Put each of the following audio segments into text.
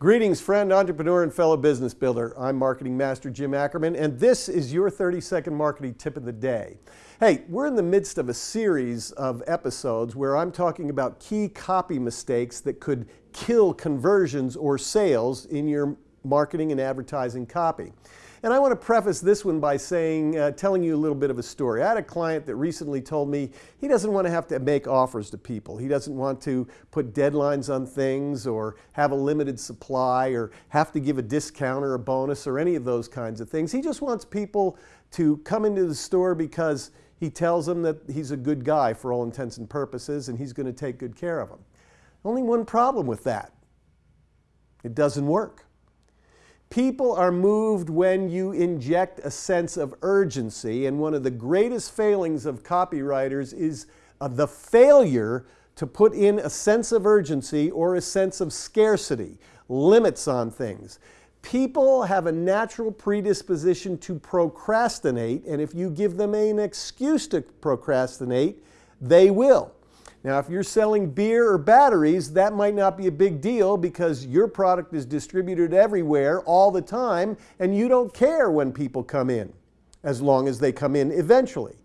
Greetings, friend, entrepreneur, and fellow business builder. I'm Marketing Master Jim Ackerman, and this is your 30 second marketing tip of the day. Hey, we're in the midst of a series of episodes where I'm talking about key copy mistakes that could kill conversions or sales in your marketing and advertising copy. And I want to preface this one by saying, uh, telling you a little bit of a story. I had a client that recently told me he doesn't want to have to make offers to people. He doesn't want to put deadlines on things or have a limited supply or have to give a discount or a bonus or any of those kinds of things. He just wants people to come into the store because he tells them that he's a good guy for all intents and purposes and he's going to take good care of them. Only one problem with that. It doesn't work. People are moved when you inject a sense of urgency, and one of the greatest failings of copywriters is uh, the failure to put in a sense of urgency or a sense of scarcity, limits on things. People have a natural predisposition to procrastinate, and if you give them an excuse to procrastinate, they will. Now, if you're selling beer or batteries, that might not be a big deal because your product is distributed everywhere all the time and you don't care when people come in, as long as they come in eventually.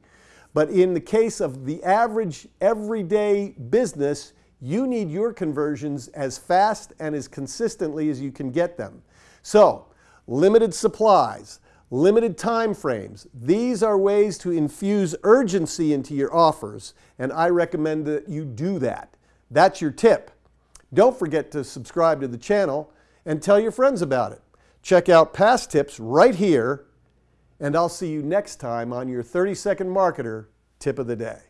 But in the case of the average everyday business, you need your conversions as fast and as consistently as you can get them. So, limited supplies, limited time frames. These are ways to infuse urgency into your offers, and I recommend that you do that. That's your tip. Don't forget to subscribe to the channel and tell your friends about it. Check out past tips right here, and I'll see you next time on your 30 Second Marketer Tip of the Day.